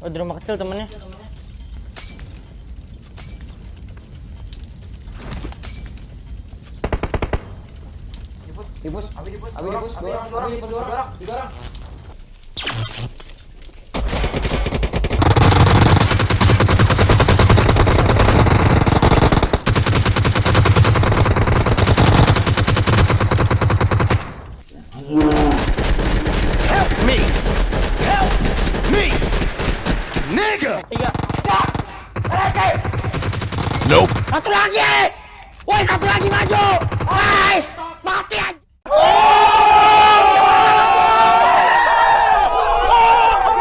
Oh, di rumah kecil temennya. Dipus, abi dipus, abi dipus, dua orang, dua orang, dua orang, tiga orang. Nope. Satu lagi! Woi, satu lagi maju!